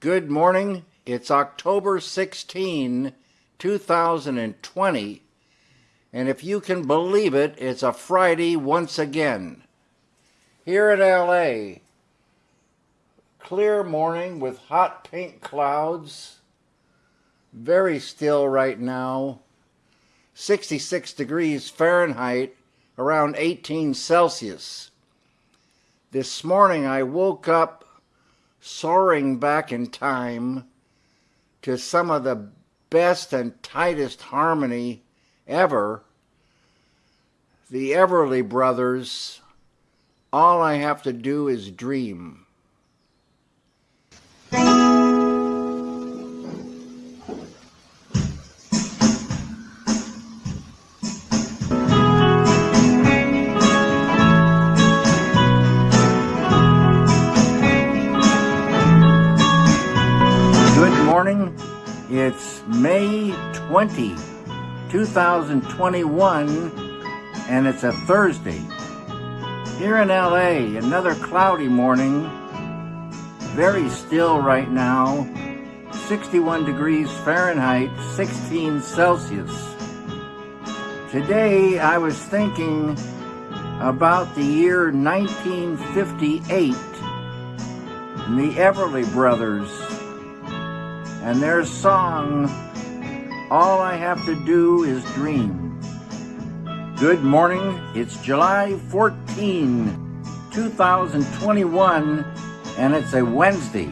Good morning. It's October 16, 2020. And if you can believe it, it's a Friday once again. Here in LA, clear morning with hot pink clouds. Very still right now. 66 degrees Fahrenheit, around 18 Celsius. This morning I woke up soaring back in time to some of the best and tightest harmony ever. The Everly Brothers, All I Have to Do Is Dream. 20, 2021, and it's a Thursday. Here in LA, another cloudy morning. Very still right now. 61 degrees Fahrenheit, 16 Celsius. Today I was thinking about the year 1958 and the Everly Brothers and their song, All I Have to Do Is Dream. Good morning. It's July 14, 2021, and it's a Wednesday.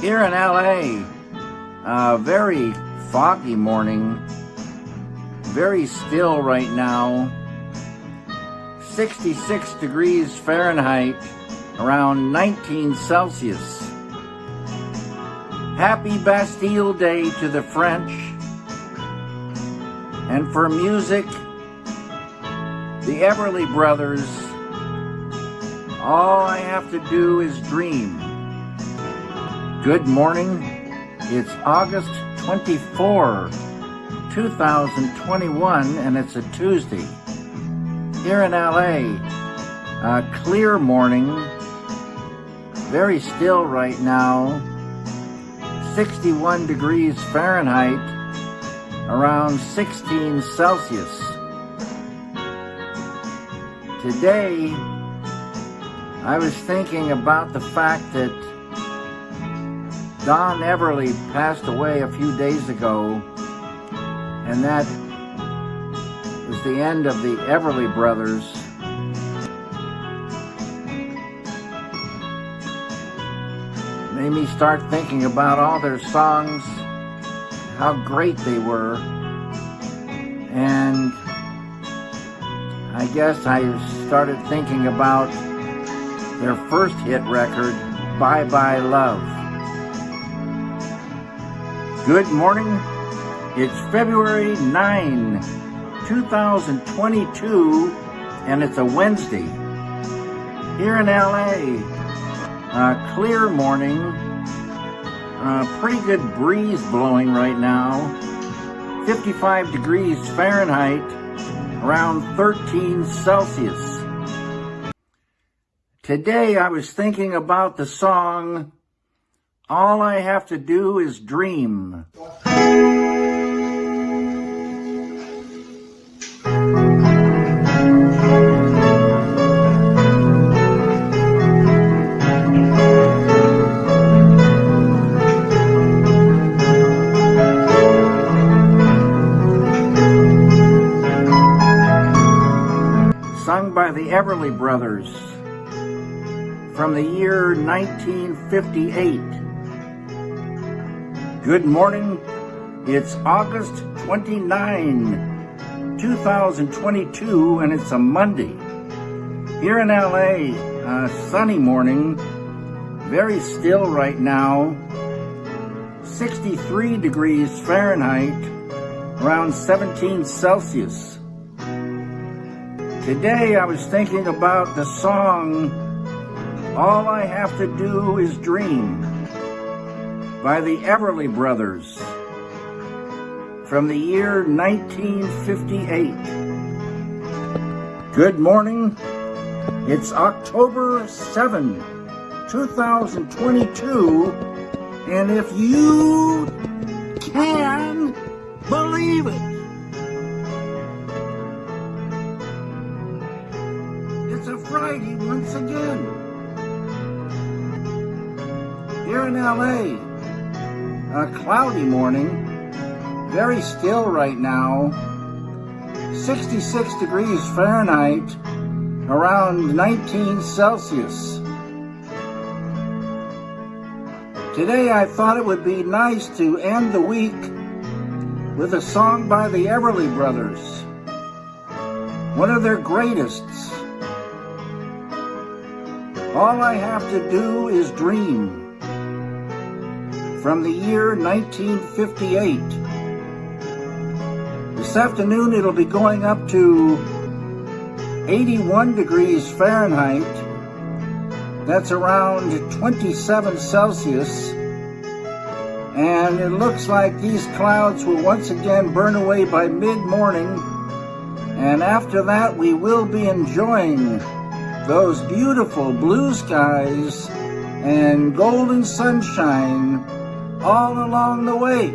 Here in LA, a very foggy morning, very still right now. 66 degrees Fahrenheit, around 19 Celsius. Happy Bastille Day to the French. And for music, the Everly Brothers, All I Have to Do Is Dream. Good morning. It's August 24, 2021, and it's a Tuesday. Here in LA, a clear morning, very still right now. 61 degrees Fahrenheit, around 16 Celsius. Today, I was thinking about the fact that Don Everly passed away a few days ago, and that was the end of the Everly Brothers. made me start thinking about all their songs, how great they were. And I guess I started thinking about their first hit record, Bye Bye Love. Good morning. It's February 9, 2022, and it's a Wednesday. Here in LA, uh, clear morning. Uh, pretty good breeze blowing right now. 55 degrees Fahrenheit, around 13 Celsius. Today I was thinking about the song, All I Have to Do Is Dream. Brothers from the year 1958. Good morning. It's August 29, 2022, and it's a Monday. Here in LA, a sunny morning, very still right now, 63 degrees Fahrenheit, around 17 Celsius. Today I was thinking about the song All I Have to Do Is Dream by the Everly Brothers from the year 1958. Good morning. It's October 7, 2022, And if you can believe it, once again. Here in LA, a cloudy morning, very still right now, 66 degrees Fahrenheit, around 19 Celsius. Today I thought it would be nice to end the week with a song by the Everly Brothers, one of their greatests. All I have to do is dream, from the year 1958. This afternoon it'll be going up to 81 degrees Fahrenheit that's around 27 Celsius. And it looks like these clouds will once again burn away by mid-morning. And after that, we will be enjoying those beautiful blue skies and golden sunshine all along the way.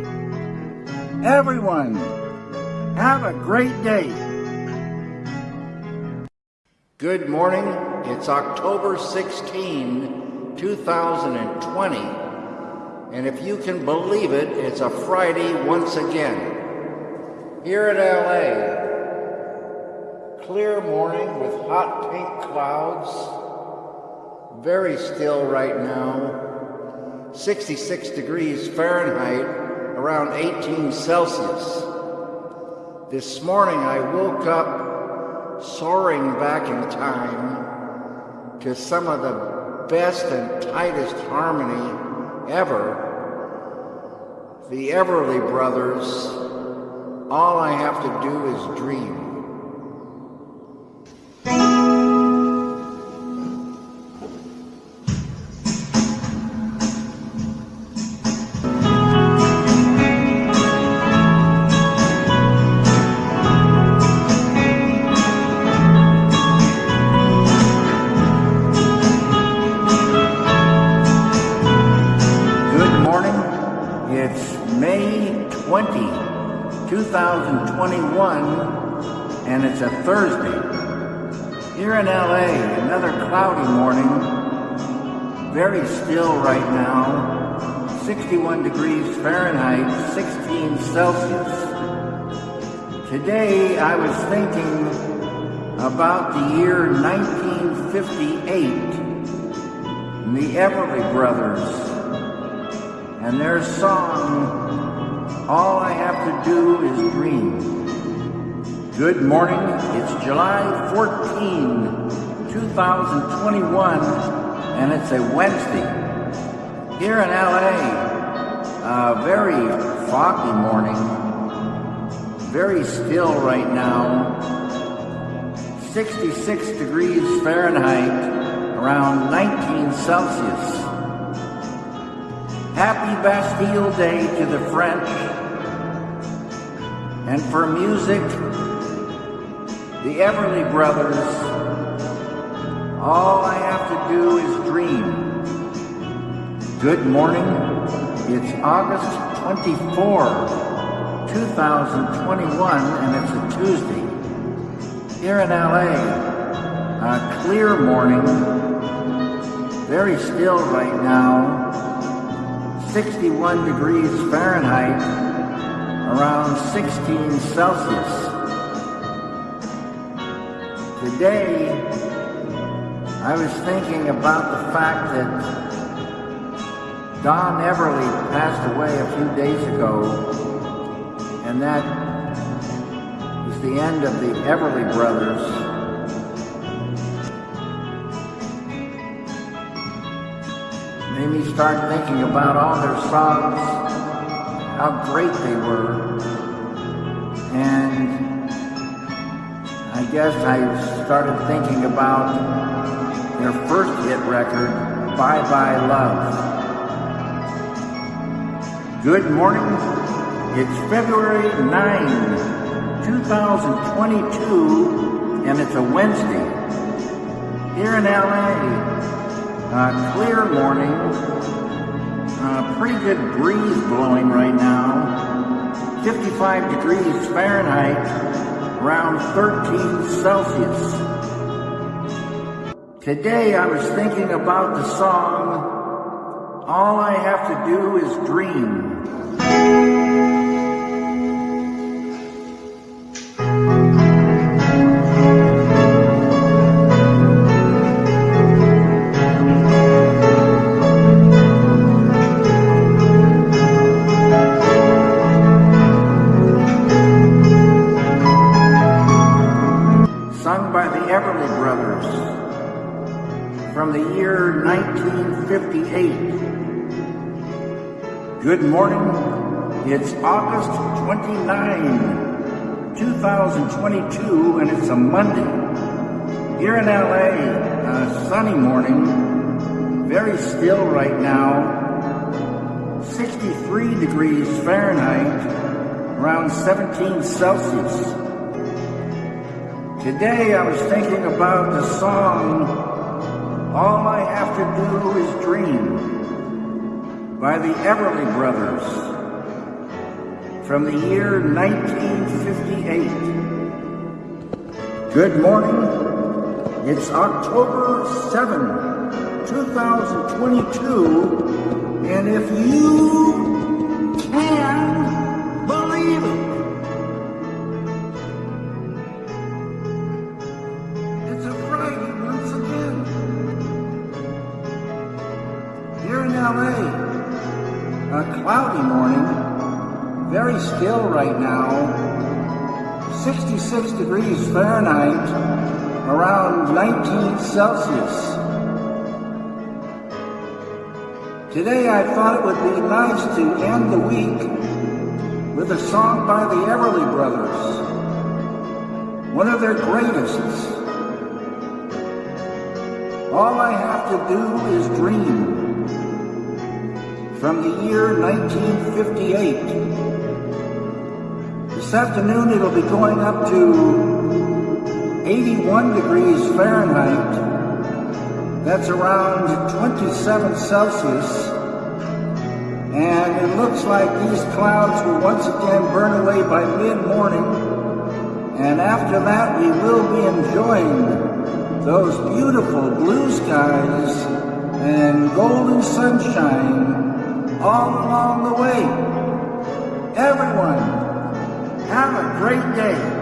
Everyone, have a great day. Good morning. It's October 16, 2020. And if you can believe it, it's a Friday once again. Here at LA, clear morning with hot pink clouds. Very still right now. 66 degrees Fahrenheit, around 18 Celsius. This morning I woke up soaring back in time to some of the best and tightest harmony ever. The Everly Brothers, All I Have to Do Is Dream. Here in LA, another cloudy morning, very still right now, 61 degrees Fahrenheit, 16 Celsius. Today I was thinking about the year 1958, and the Everly Brothers and their song, All I Have to Do Is Dream. Good morning, it's July 14, 2021, and it's a Wednesday. Here in LA, a very foggy morning, very still right now, 66 degrees Fahrenheit, around 19 Celsius. Happy Bastille Day to the French. And for music, the Everly Brothers, All I Have to Do Is Dream. Good morning. It's August 24, 2021, and it's a Tuesday. Here in LA, a clear morning, very still right now, 61 degrees Fahrenheit, around 16 Celsius. Today, I was thinking about the fact that Don Everly passed away a few days ago, and that was the end of the Everly Brothers. made me start thinking about all their songs, how great they were. And Guess I started thinking about their first hit record, Bye Bye Love. Good morning. It's February 9, 2022, and it's a Wednesday. Here in LA, a clear morning, Uh, pretty good breeze blowing right now. 55 degrees Fahrenheit, around 13 Celsius. Today I was thinking about the song, All I Have to Do Is Dream. 1958. Good morning. It's August 29, 2022, and it's a Monday. Here in LA, a sunny morning, very still right now, 63 degrees Fahrenheit, around 17 Celsius. Today I was thinking about the song All I Have to Do Is Dream by the Everly Brothers from the year 1958. Good morning. It's October 7, 2022, and if you can a cloudy morning, very still right now, 66 degrees Fahrenheit, around 19 Celsius. Today I thought it would be nice to end the week with a song by the Everly Brothers, one of their greatest. All I have to do is dream. From the year 1958. This afternoon it'll be going up to 81 degrees Fahrenheit. That's around 27 Celsius. And it looks like these clouds will once again burn away by mid-morning. And after that we will be enjoying those beautiful blue skies and golden sunshine all along the way. Everyone, have a great day.